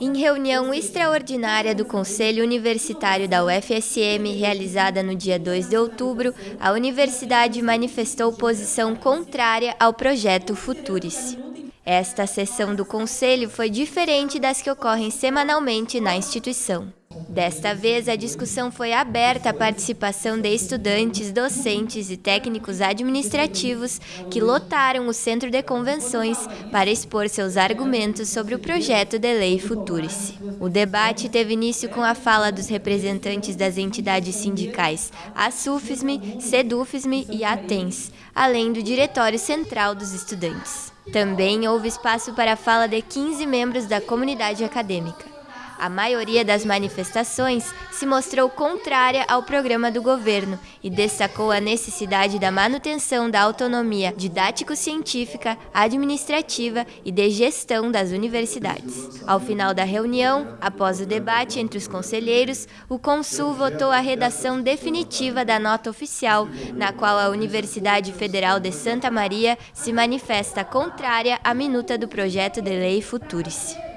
Em reunião extraordinária do Conselho Universitário da UFSM, realizada no dia 2 de outubro, a universidade manifestou posição contrária ao projeto Futurice. Esta sessão do Conselho foi diferente das que ocorrem semanalmente na instituição. Desta vez, a discussão foi aberta à participação de estudantes, docentes e técnicos administrativos que lotaram o Centro de Convenções para expor seus argumentos sobre o projeto de lei Futurice. O debate teve início com a fala dos representantes das entidades sindicais ASUFSME, SEDUFSME e ATENS, além do Diretório Central dos Estudantes. Também houve espaço para a fala de 15 membros da comunidade acadêmica. A maioria das manifestações se mostrou contrária ao programa do governo e destacou a necessidade da manutenção da autonomia didático-científica, administrativa e de gestão das universidades. Ao final da reunião, após o debate entre os conselheiros, o Consul votou a redação definitiva da nota oficial, na qual a Universidade Federal de Santa Maria se manifesta contrária à minuta do projeto de lei Futurice.